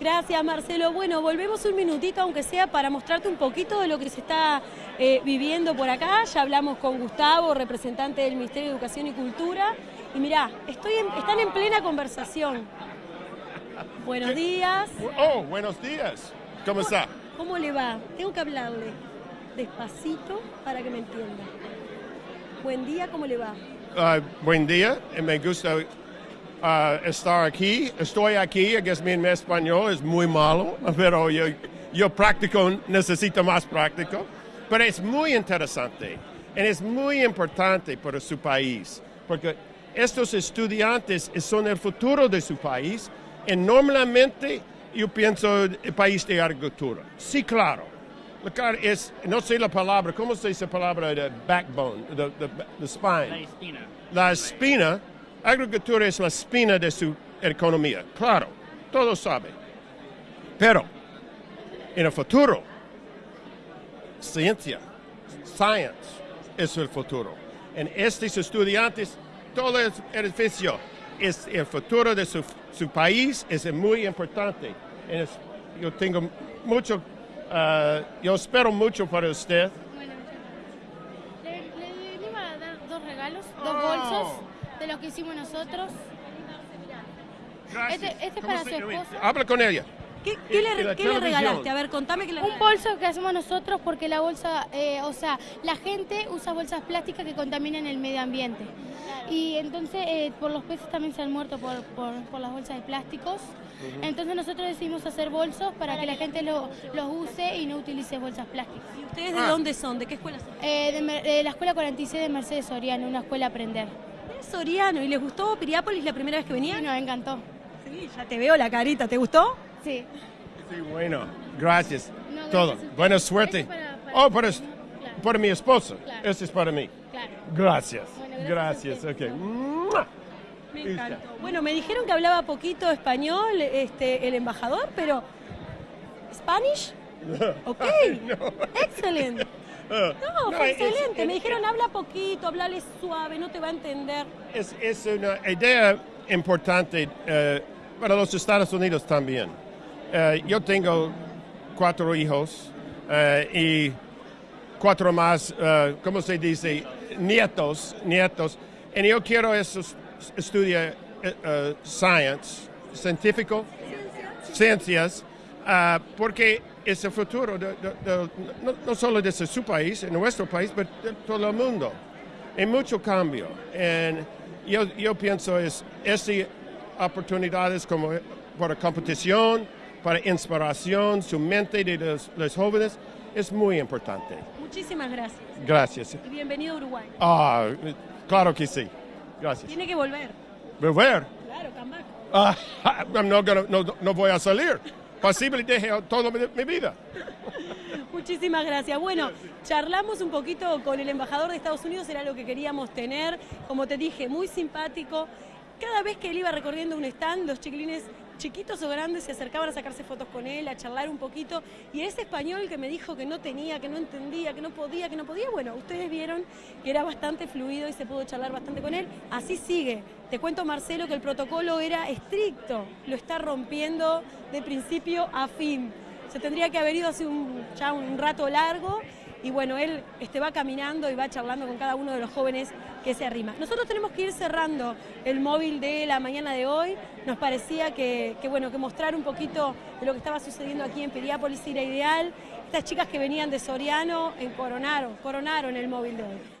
Gracias, Marcelo. Bueno, volvemos un minutito, aunque sea, para mostrarte un poquito de lo que se está eh, viviendo por acá. Ya hablamos con Gustavo, representante del Ministerio de Educación y Cultura. Y mirá, estoy están en plena conversación. Buenos días. Oh, buenos días. ¿Cómo está? ¿Cómo le va? Tengo que hablarle despacito para que me entienda. Buen día, ¿cómo le va? Uh, buen día, me gusta uh, estar aquí. Estoy aquí, es mi español es muy malo, pero yo, yo practico, necesito más práctico. Pero es muy interesante y es muy importante para su país, porque estos estudiantes son el futuro de su país y normalmente yo pienso el país de agricultura. Sí, claro. Es, no sé la palabra, ¿cómo se dice la palabra de backbone, the, spine? La espina. La espina agricultura es la espina de su economía, claro, todos saben. Pero en el futuro, ciencia, science es el futuro. En estos estudiantes, todo el edificio es el futuro de su, país, es muy importante. yo tengo mucho, uh, yo espero mucho para usted. Bueno, le, le, a dar dos regalos, dos bolsos de lo que hicimos nosotros. Gracias. Este, este es para su esposa. Habla con ella. ¿Qué, qué, le, ¿qué le, regalaste? A ver, contame que le Un bolso que hacemos nosotros porque la bolsa, eh, o sea, la gente usa bolsas plásticas que contaminan el medio ambiente. Y entonces eh, por los peces también se han muerto por, por, por las bolsas de plásticos. Entonces nosotros decidimos hacer bolsos para que la gente los use y no utilice bolsas plásticas. ¿Y ustedes de ah. dónde son? ¿De qué escuela son? Eh, de, de, la escuela 46 de Mercedes Soriano, una escuela Aprender. Soriano, ¿y les gustó Piriápolis la primera vez que venían? Sí, nos encantó. Sí, ya te veo la carita, ¿te gustó? Sí. Sí, bueno, gracias. Todo. Buena suerte. oh, para, para mi esposa. Este es para mí. Claro. Gracias. gracias. ok. Me encantó. Bueno, me dijeron que hablaba poquito español este, el embajador, pero ¿Spanish? Ok, excelente. No, fue excelente. Me dijeron, habla poquito, hablale suave, no te va a entender. Es, es una idea importante eh, para los Estados Unidos también. Eh, yo tengo cuatro hijos eh, y cuatro más, ¿cómo se dice? Nietos, nietos. Y yo quiero esos estudiar science, científico, ciencias, porque es el futuro no, solo de su país, en nuestro país, pero de todo el mundo. Hay mucho cambio. Y yo, yo pienso es estas oportunidades como para competición, para inspiración, su mente de los, jóvenes, es muy importante. Muchísimas gracias. Gracias. Y bienvenido a Uruguay. Ah, claro que sí. Gracias. Tiene que volver. ¿Volver? Claro, come back. Ah, no, no, no voy a salir posible deje toda mi vida. Muchísimas gracias. Bueno, charlamos un poquito con el embajador de Estados Unidos, era lo que queríamos tener. Como te dije, muy simpático. Cada vez que él iba recorriendo un stand, los chiquilines chiquitos o grandes se acercaban a sacarse fotos con él, a charlar un poquito. Y ese español que me dijo que no tenía, que no entendía, que no podía, que no podía, bueno, ustedes vieron que era bastante fluido y se pudo charlar bastante con él. Así sigue. Te cuento, Marcelo, que el protocolo era estricto, lo está rompiendo de principio a fin. Se tendría que haber ido hace un, ya un rato largo y bueno, él este, va caminando y va charlando con cada uno de los jóvenes que se arrima. Nosotros tenemos que ir cerrando el móvil de la mañana de hoy. Nos parecía que, bueno, que mostrar un poquito de lo que estaba sucediendo aquí en Piriápolis era ideal. Estas chicas que venían de Soriano en coronaron, coronaron el móvil de hoy.